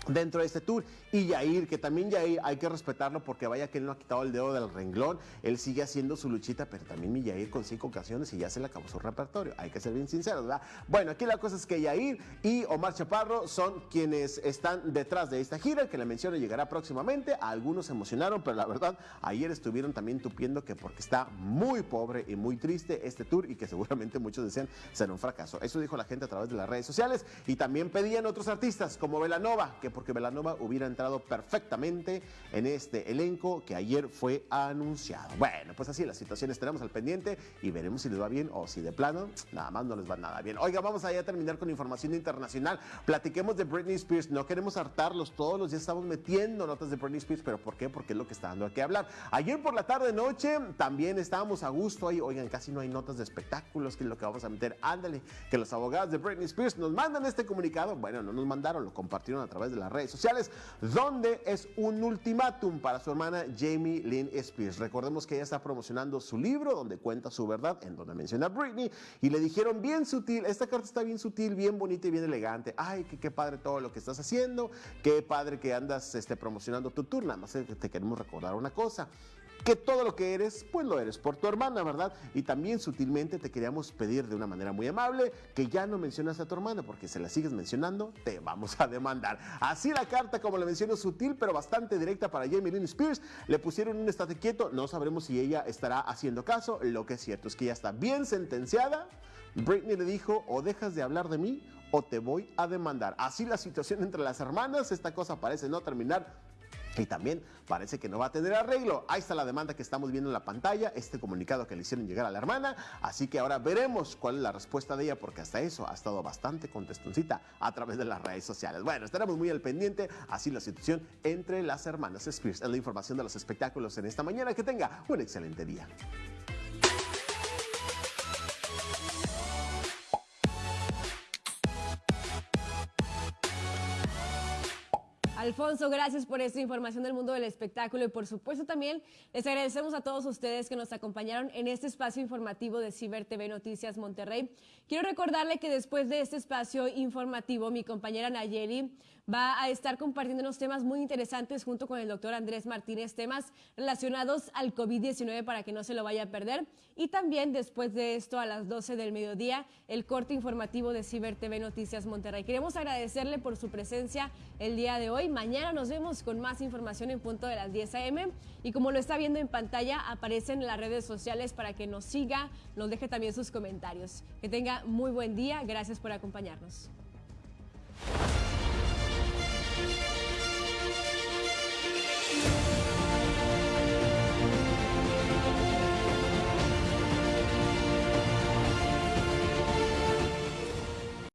dentro de este tour. Y Yair, que también Yair hay que respetarlo porque vaya que él no ha quitado el dedo del renglón, él sigue haciendo su luchita, pero también mi Yair con cinco ocasiones y ya se le acabó su repertorio. Hay que ser bien sinceros, ¿verdad? Bueno, aquí la cosa es que Yair y Omar Chaparro son quienes están detrás de esta gira, que la menciono llegará próximamente. algunos se emocionaron, pero la verdad, ayer estuvieron también tupiendo que porque está muy pobre y muy triste este tour y que seguramente muchos decían será un fracaso. Eso dijo la gente a través de las redes sociales y también pedían otros artistas como Velanova, que porque Velanova hubiera entrado perfectamente en este elenco que ayer fue anunciado. Bueno, pues así las situaciones tenemos al pendiente y veremos si les va bien o si de plano nada más no les va nada bien. Oiga, vamos a terminar con información internacional. Platiquemos de Britney Spears. No queremos hartarlos, todos los días estamos metiendo notas de Britney Spears, pero ¿por qué? Porque es lo que está dando a qué hablar. Ayer por la tarde noche también estábamos a gusto ahí. Oigan, casi no hay notas de espectáculos, que es lo que vamos a meter. Ándale, que los abogados de Britney Spears nos mandan este comunicado. Bueno, no nos mandaron, lo compartieron a través de la redes sociales, donde es un ultimátum para su hermana Jamie Lynn Spears. Recordemos que ella está promocionando su libro, donde cuenta su verdad, en donde menciona a Britney, y le dijeron bien sutil, esta carta está bien sutil, bien bonita y bien elegante. Ay, qué, qué padre todo lo que estás haciendo, qué padre que andas este, promocionando tu tour, nada más te queremos recordar una cosa que todo lo que eres, pues lo eres por tu hermana, ¿verdad? Y también sutilmente te queríamos pedir de una manera muy amable que ya no mencionas a tu hermana, porque si la sigues mencionando, te vamos a demandar. Así la carta, como le menciono, sutil, pero bastante directa para Jamie Lynn Spears. Le pusieron un estate quieto, no sabremos si ella estará haciendo caso. Lo que es cierto es que ya está bien sentenciada. Britney le dijo, o dejas de hablar de mí o te voy a demandar. Así la situación entre las hermanas, esta cosa parece no terminar y también parece que no va a tener arreglo. Ahí está la demanda que estamos viendo en la pantalla, este comunicado que le hicieron llegar a la hermana. Así que ahora veremos cuál es la respuesta de ella, porque hasta eso ha estado bastante contestoncita a través de las redes sociales. Bueno, estaremos muy al pendiente, así la situación entre las hermanas Spears. Es la información de los espectáculos en esta mañana. Que tenga un excelente día. Alfonso, gracias por esta información del mundo del espectáculo y por supuesto también les agradecemos a todos ustedes que nos acompañaron en este espacio informativo de Ciber TV Noticias Monterrey. Quiero recordarle que después de este espacio informativo, mi compañera Nayeli va a estar compartiendo unos temas muy interesantes junto con el doctor Andrés Martínez, temas relacionados al COVID-19 para que no se lo vaya a perder. Y también después de esto, a las 12 del mediodía, el corte informativo de Ciber TV Noticias Monterrey. Queremos agradecerle por su presencia el día de hoy. Mañana nos vemos con más información en punto de las 10 a.m. Y como lo está viendo en pantalla, aparecen en las redes sociales para que nos siga, nos deje también sus comentarios. Que tenga muy buen día. Gracias por acompañarnos.